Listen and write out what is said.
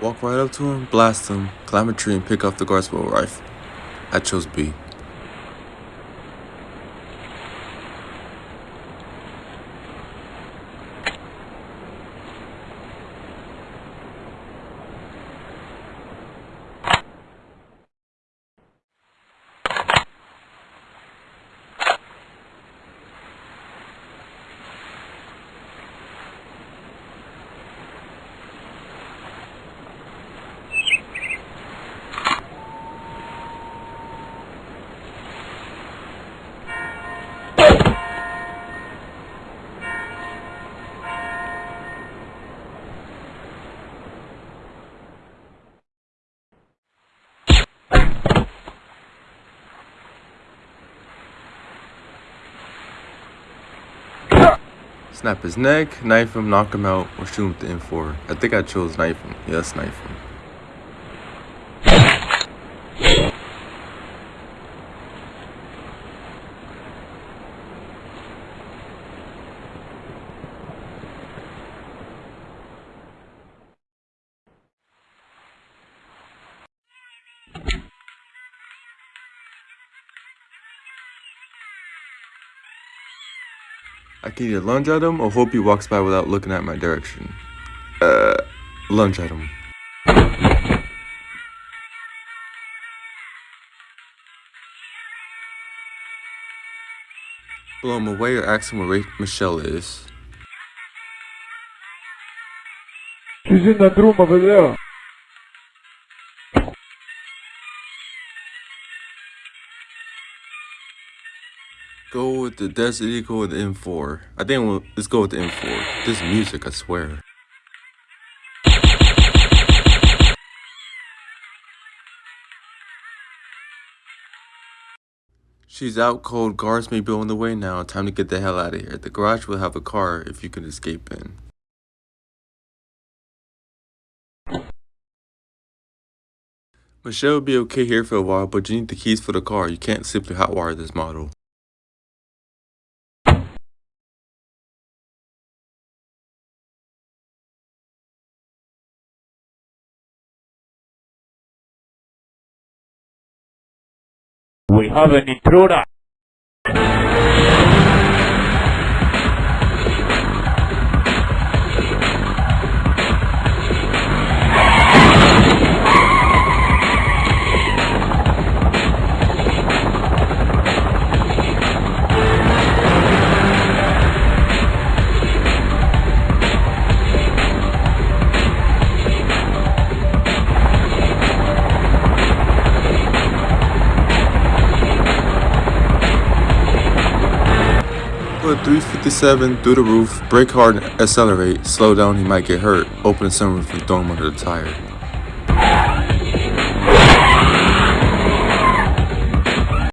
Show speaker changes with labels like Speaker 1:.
Speaker 1: Walk right up to him, blast him, climb a tree, and pick off the guard's with a rifle. I chose B. Snap his neck, knife him, knock him out, or shoot him with the M4. I think I chose knife him. Yes, knife him. I can either lunge at him or hope he walks by without looking at my direction. Uh, lunge at him. Blow him away or ask him where Michelle is.
Speaker 2: She's in that room over there.
Speaker 1: Go with the Desert Eagle with the M4. I think we'll, let's go with the M4. This music, I swear. She's out cold, guards may be on the way now, time to get the hell out of here. The garage will have a car if you can escape in. Michelle will be okay here for a while, but you need the keys for the car. You can't simply hotwire this model.
Speaker 2: We have an intruder.
Speaker 1: Put 357 through the roof, brake hard accelerate, slow down he might get hurt, open the sunroof and throw him under the tire.